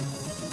you